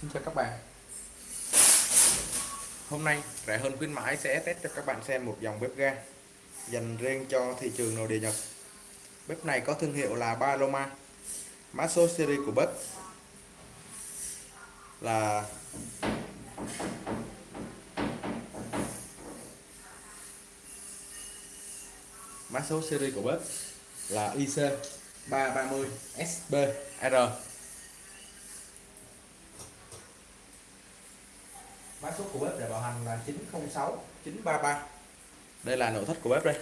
Xin chào các bạn. Hôm nay rẻ hơn khuyến mãi sẽ test cho các bạn xem một dòng bếp ga dành riêng cho thị trường nội địa Nhật. Bếp này có thương hiệu là Paloma Mã số series của bếp là Mã số series của bếp là IC330 SBR R số của bếp để bảo hành là 906 933 đây là nội thất của bếp đây.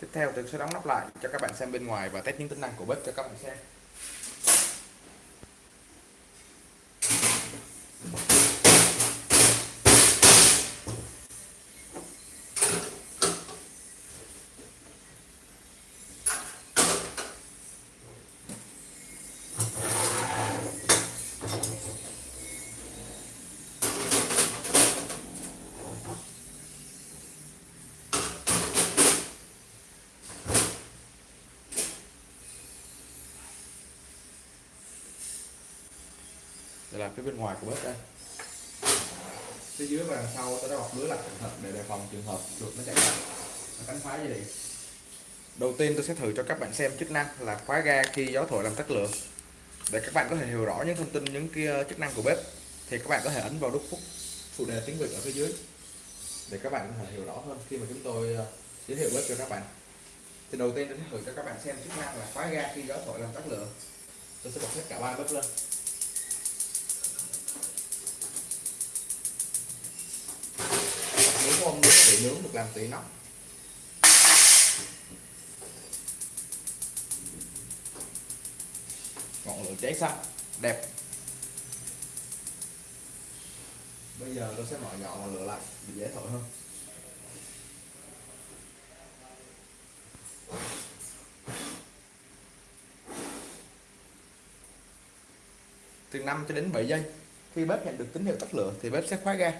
Tiếp theo tôi sẽ đóng nắp lại cho các bạn xem bên ngoài và test những tính năng của bếp cho các bạn xem. Đây là phía bên ngoài của bếp đây. Phía dưới và đằng sau tôi đã bọc lưới lại cẩn thận để đề phòng trường hợp chuột nó chạy vào nó cắn phá dây điện. Đầu tiên tôi sẽ thử cho các bạn xem chức năng là khóa ga khi gió thổi làm tắt lửa. Để các bạn có thể hiểu rõ những thông tin những kia chức năng của bếp thì các bạn có thể ấn vào nút phút phụ đề tiếng việt ở phía dưới. Để các bạn có thể hiểu rõ hơn khi mà chúng tôi ờ, giới thiệu bếp cho các bạn. Thì đầu tiên tôi sẽ thử cho các bạn xem chức năng là khóa ga khi gió thổi làm tắt lửa. Tôi sẽ bật hết cả ba bếp lên không nướng bị nướng được làm tỉ nóc ngọn lửa cháy xanh đẹp. Bây giờ tôi sẽ mở nhỏ ngọn lửa lại để dễ thổi hơn. Từ 5 cho đến 7 giây khi bếp nhận được tín hiệu tắt lửa thì bếp sẽ khóa ga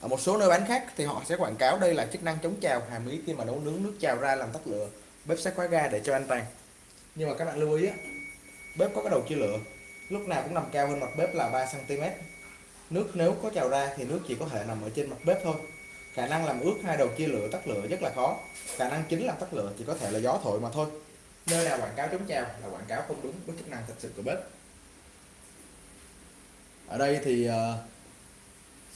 ở một số nơi bán khác thì họ sẽ quảng cáo đây là chức năng chống trào hàm ý khi mà nấu nướng nước trào ra làm tắt lửa. Bếp sẽ khóa ga để cho an toàn. Nhưng mà các bạn lưu ý á, bếp có cái đầu chia lửa. Lúc nào cũng nằm cao hơn mặt bếp là 3 cm nước nếu có trào ra thì nước chỉ có thể nằm ở trên mặt bếp thôi. Khả năng làm ướt hai đầu chia lửa tắt lửa rất là khó. Khả năng chính làm tắt lửa chỉ có thể là gió thổi mà thôi. Nơi nào quảng cáo chống trào là quảng cáo không đúng với chức năng thật sự của bếp. Ở đây thì uh,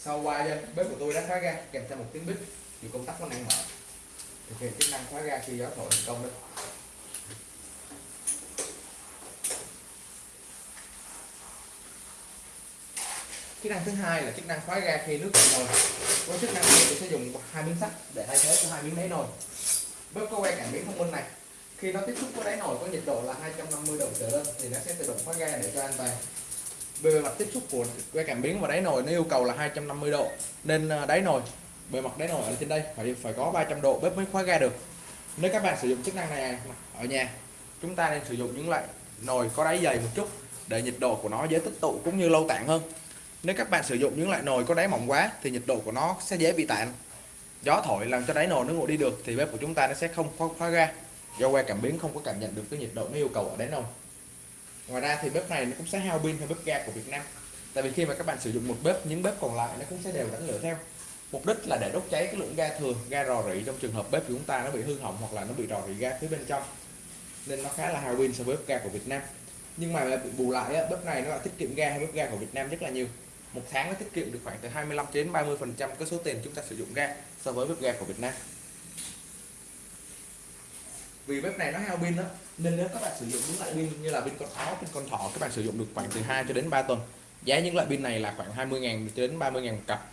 sau qua giây bếp của tôi đã khóa ga kèm theo một tiếng bích thì công tắc có đang mở. Thực hiện chức năng khóa ga khi gió thổi thành công đấy chức năng thứ hai là chức năng khóa ga khi nước cạn nồi với chức năng này, tôi sẽ dùng hai miếng sắt để thay thế cho hai miếng đáy nồi. Bếp có quay cảm biến thông minh này. Khi nó tiếp xúc với đáy nồi có nhiệt độ là 250 độ trở lên, thì nó sẽ tự động khóa ga để cho an toàn bề mặt tiếp xúc của que cảm biến và đáy nồi nó yêu cầu là 250 độ. Nên à, đáy nồi bề mặt đáy nồi ở trên đây phải phải có 300 độ bếp mới khóa ga được. Nếu các bạn sử dụng chức năng này à, ở nhà chúng ta nên sử dụng những loại nồi có đáy dày một chút để nhiệt độ của nó dễ tích tụ cũng như lâu tản hơn. Nếu các bạn sử dụng những loại nồi có đáy mỏng quá thì nhiệt độ của nó sẽ dễ bị tản gió thổi làm cho đáy nồi nó nguội đi được thì bếp của chúng ta nó sẽ không khóa, khóa ga. Do que cảm biến không có cảm nhận được cái nhiệt độ nó yêu cầu ở đáy nồi ngoài ra thì bếp này nó cũng sẽ hao pin hơn bếp ga của Việt Nam. Tại vì khi mà các bạn sử dụng một bếp những bếp còn lại nó cũng sẽ đều đánh lửa theo. Mục đích là để đốt cháy cái lượng ga thừa ga rò rỉ trong trường hợp bếp của chúng ta nó bị hư hỏng hoặc là nó bị rò rỉ ga phía bên trong. Nên nó khá là hao pin so với bếp ga của Việt Nam. Nhưng mà bù lại á, bếp này nó là tiết kiệm ga hay bếp ga của Việt Nam rất là nhiều. Một tháng nó tiết kiệm được khoảng từ 25 đến 30 phần trăm cái số tiền chúng ta sử dụng ga so với bếp ga của Việt Nam. Vì bếp này nó hao pin đó nên nếu các bạn sử dụng những loại pin như là pin con áo, pin con thỏ, các bạn sử dụng được khoảng từ 2 cho đến 3 tuần. Giá những loại pin này là khoảng 20 ngàn cho đến 30 ngàn một cặp.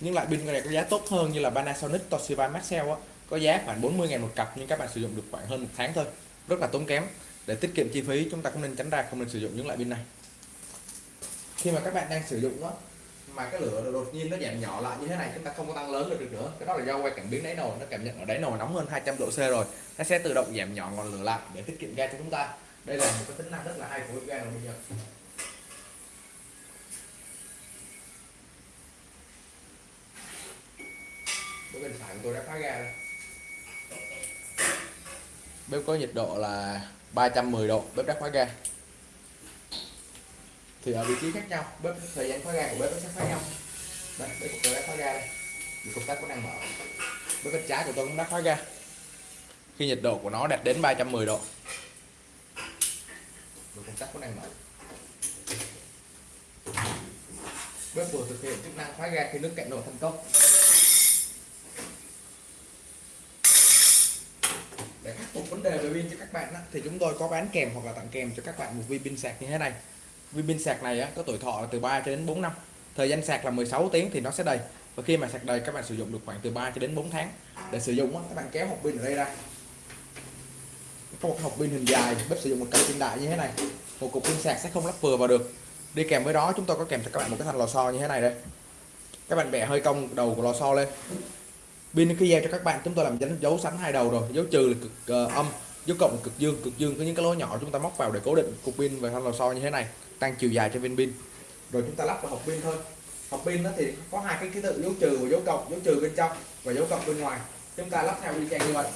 Những loại pin này có giá tốt hơn như là Panasonic, Toshiba, Maxell có giá khoảng 40 ngàn một cặp nhưng các bạn sử dụng được khoảng hơn một tháng thôi. Rất là tốn kém. Để tiết kiệm chi phí, chúng ta cũng nên tránh ra không nên sử dụng những loại pin này. Khi mà các bạn đang sử dụng đó mà cái lửa đột nhiên nó giảm nhỏ lại như thế này, chúng ta không có tăng lớn được nữa. Cái đó là do quay cảm biến đáy nồi, nó cảm nhận ở đáy nồi nóng hơn 200 độ C rồi. Nó sẽ tự động giảm nhỏ ngọn lửa lại để tiết kiệm ga cho chúng ta. Đây là một cái tính năng rất là hay của bếp ga nồi bây giờ. Bên phải của tôi đã phá ga rồi. Bếp có nhiệt độ là 310 độ, bếp đã khóa ga thì ở vị trí khác nhau bếp thời gian khóa ga của bếp nó sẽ khác nhau. Đây bếp của tôi đã khóa ga đây. Công tắc cũng đang mở. Bếp bên trái của tôi cũng đã khóa ga. Khi nhiệt độ của nó đạt đến 310 độ. Rồi công tắc cũng đang mở. Bếp vừa thực hiện chức năng khóa ga khi nước cạn nồi thành công để khắc phục vấn đề về pin cho các bạn đó, thì chúng tôi có bán kèm hoặc là tặng kèm cho các bạn một viên pin sạc như thế này viên pin sạc này á, có tuổi thọ là từ 3 cho đến 4 năm. Thời gian sạc là 16 tiếng thì nó sẽ đầy. Và khi mà sạc đầy các bạn sử dụng được khoảng từ 3 cho đến 4 tháng. Để sử dụng á, các bạn kéo hộp pin ở đây ra. Có một hộp pin hình dài bếp sử dụng một cặp pin đại như thế này. Một cục pin sạc sẽ không lắp vừa vào được. Đi kèm với đó chúng tôi có kèm cho các bạn một cái thanh lò xo như thế này đây. Các bạn bẻ hơi cong đầu của lò xo lên. Pin khi giao cho các bạn chúng tôi làm dấu dấu sẵn hai đầu rồi. Dấu trừ là cực uh, âm dấu cộng là cực dương. Cực dương có những cái lỗ nhỏ chúng ta móc vào để cố định cục pin và thanh lò xo như thế này tăng chiều dài cho viên pin. Rồi chúng ta lắp vào hộp pin thôi. Hộp pin nó thì có hai cái ký tự, dấu trừ và dấu cộng, dấu trừ bên trong và dấu cộng bên ngoài. Chúng ta lắp theo y chang như vậy.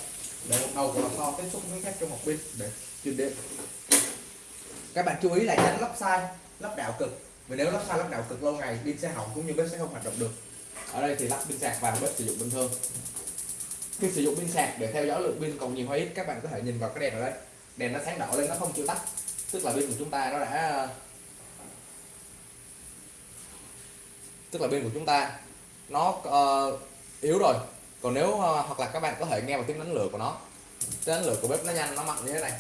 Để một đầu của lò xo tiếp xúc với các trong hộp pin để truyền điện các bạn chú ý là tránh lắp sai, lắp đảo cực. Vì nếu lắp sai, lắp đảo cực lâu ngày, pin sẽ hỏng cũng như bếp sẽ không hoạt động được. Ở đây thì lắp pin sạc vào bếp sử dụng bình thường. Khi sử dụng pin sạc để theo dõi lượng pin còn nhiều hay ít, các bạn có thể nhìn vào cái đèn ở đây. Đèn nó sáng đỏ lên, nó không chịu tắt. Tức là pin của chúng ta nó đã tức là pin của chúng ta nó uh, yếu rồi. Còn nếu uh, hoặc là các bạn có thể nghe vào tiếng đánh lửa của nó. Tiếng đánh lửa của bếp nó nhanh nó mạnh như thế này.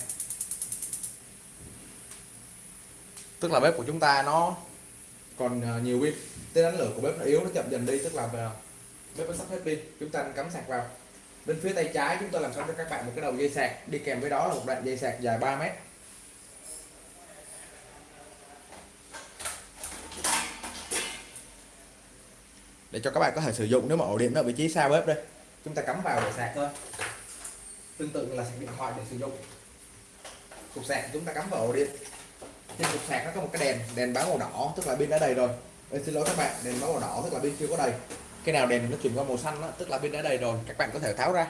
Tức là bếp của chúng ta nó còn uh, nhiều pin. Tiếng đánh lửa của bếp nó yếu nó chậm dần đi tức là bếp nó sắp hết pin. Chúng ta cắm sạc vào. Bên phía tay trái chúng tôi làm sẵn cho các bạn một cái đầu dây sạc. Đi kèm với đó là một đoạn dây sạc dài 3 mét. Để cho các bạn có thể sử dụng nếu mà ổ điện ở vị trí xa bếp đây. Chúng ta cắm vào để sạc thôi. Tương tự là sạc điện thoại để sử dụng. Cục sạc chúng ta cắm vào ổ điện. Trên cục sạc nó có một cái đèn đèn báo màu đỏ tức là pin đã đầy rồi. Ê, xin lỗi các bạn đèn báo màu đỏ tức là pin chưa có đầy. Cái nào đèn nó chuyển qua màu xanh đó, tức là pin đã đầy rồi. Các bạn có thể tháo ra.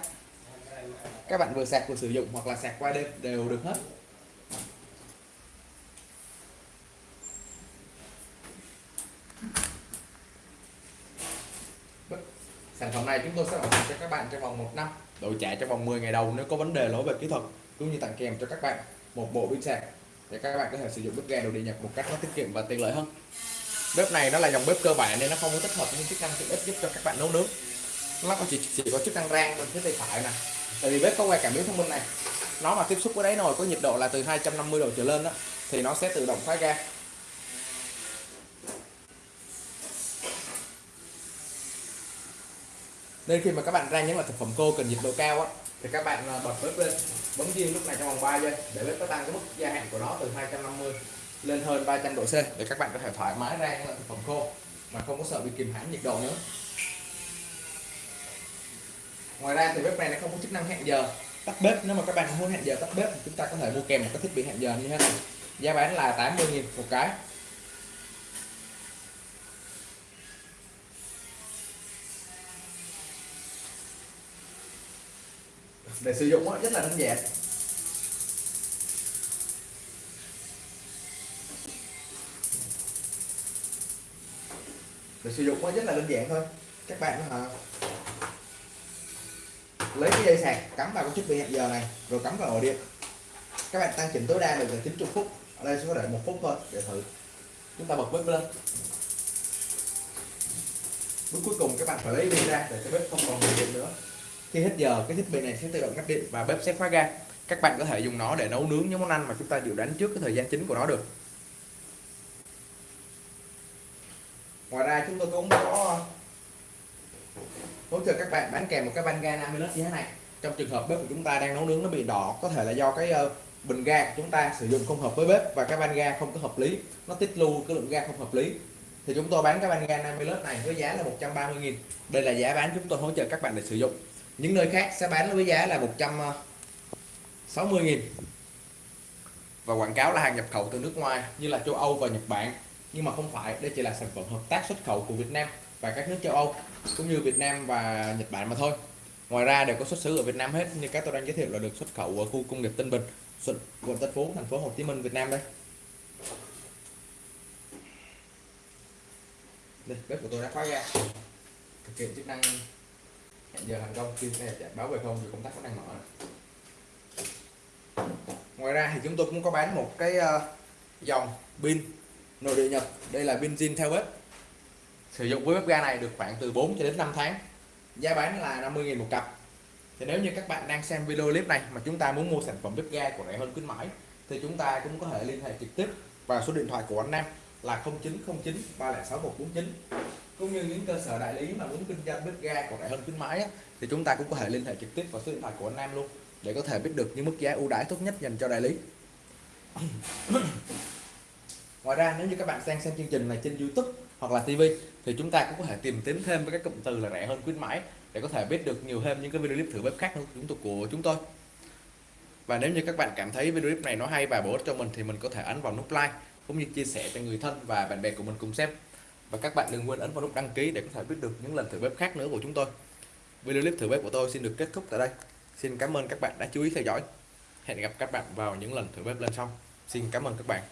Các bạn vừa sạc vừa sử dụng hoặc là sạc qua đêm đều được hết. Sản phẩm này chúng tôi sẽ bảo hành cho các bạn trong vòng một năm đổi trả trong vòng 10 ngày đầu nếu có vấn đề lỗi về kỹ thuật cũng như tặng kèm cho các bạn một bộ pin sạc để các bạn có thể sử dụng bếp ga đồ điện nhập một cách nó tiết kiệm và tiện lợi hơn. Bếp này nó là dòng bếp cơ bản nên nó không có tích hợp những chức năng tiện ích giúp cho các bạn nấu nướng. Nó có chỉ, chỉ có chức năng rang bên phía tay phải nè tại vì bếp có que cảm biến thông minh này. Nó mà tiếp xúc với đáy nồi có nhiệt độ là từ 250 độ trở lên đó thì nó sẽ tự động khóa ga. Nên khi mà các bạn rang những loại thực phẩm khô cần nhiệt độ cao á, thì các bạn à, bật bếp lên, bấm diêm lúc này trong vòng 3 giây để bếp nó tăng cái mức gia hạn của nó từ 250 lên hơn 300 độ C để các bạn có thể thoải mái rang loại thực phẩm khô mà không có sợ bị kìm hãm nhiệt độ nữa. Ngoài ra thì bếp này nó không có chức năng hẹn giờ. Tắt bếp, nếu mà các bạn muốn hẹn giờ tắt bếp thì chúng ta có thể mua kèm một cái thiết bị hẹn giờ như thế này. Giá bán là 80.000 một cái. Để sử dụng rất là đơn giản. Để sử dụng rất là đơn giản thôi. Các bạn hả lấy cái dây sạc, cắm vào cái chiếc bị hẹn giờ này, rồi cắm vào ổ điện. Các bạn tăng chỉnh tối đa được là 90 phút. Ở đây sẽ có đợi một phút thôi, để thử. Chúng ta bật bếp lên. Bước cuối cùng, các bạn phải lấy pin ra, để cái bếp không còn nguồn điện nữa khi hết giờ, cái thiết bị này sẽ tự động ngắt điện và bếp sẽ khóa ga. Các bạn có thể dùng nó để nấu nướng những món ăn mà chúng ta dự đoán trước cái thời gian chính của nó được. Ngoài ra, chúng tôi cũng có hỗ trợ các bạn bán kèm một cái van ga 50 lít như thế này. Trong trường hợp bếp của chúng ta đang nấu nướng nó bị đỏ, có thể là do cái ờ, bình ga của chúng ta sử dụng không hợp với bếp và cái van ga không có hợp lý. Nó tích lưu cái lượng ga không hợp lý. Thì chúng tôi bán cái van ga 50 lít này với giá là 130.000 đây là giá bán chúng tôi hỗ trợ các bạn để sử dụng những nơi khác sẽ bán với giá là 160.000 ờ, và quảng cáo là hàng nhập khẩu từ nước ngoài như là châu Âu và Nhật Bản. Nhưng mà không phải đây chỉ là sản phẩm hợp tác xuất khẩu của Việt Nam và các nước châu Âu cũng như Việt Nam và Nhật Bản mà thôi. Ngoài ra đều có xuất xứ ở Việt Nam hết như các tôi đang giới thiệu là được xuất khẩu ở khu công nghiệp Tân Bình quận Tân Phú thành phố Hồ Chí Minh Việt Nam đây. Đây bếp của tôi đã khóa ra, thực hiện chức năng giờ thành công, kim sẽ chạy báo về không thì công tắc vẫn đang mở. Ngoài ra thì chúng tôi cũng có bán một cái ờ, dòng pin nội địa nhập đây là pin zin theo bếp sử dụng với bếp ga này được khoảng từ 4 cho đến 5 tháng. Giá bán là 50.000 một cặp. Thì nếu như các bạn đang xem video clip này mà chúng ta muốn mua sản phẩm bếp ga của rẻ hơn khuyến mãi, thì chúng ta cũng có thể liên hệ trực tiếp vào số điện thoại của anh Nam là 0909 306 149 cũng như những cơ sở đại lý mà muốn kinh doanh bếp ga của rẻ hơn khuyến mãi á, thì chúng ta cũng có thể liên hệ trực tiếp vào số điện thoại của anh Nam luôn để có thể biết được những mức giá ưu đãi tốt nhất dành cho đại lý. Ngoài ra nếu như các bạn xem xem chương trình này trên YouTube hoặc là TV thì chúng ta cũng có thể tìm kiếm thêm với các cụm từ là rẻ hơn khuyến mãi để có thể biết được nhiều thêm những cái video clip thử bếp khác của chúng tôi của chúng tôi. Và nếu như các bạn cảm thấy video clip này nó hay và bổ ích cho mình thì mình có thể ấn vào nút like cũng như chia sẻ cho người thân và bạn bè của mình cùng xem và các bạn đừng quên ấn vào nút đăng ký để có thể biết được những lần thử bếp khác nữa của chúng tôi. Video clip thử bếp của tôi xin được kết thúc tại đây. Xin cảm ơn các bạn đã chú ý theo dõi. Hẹn gặp các bạn vào những lần thử bếp lên sau. Xin cảm ơn các bạn.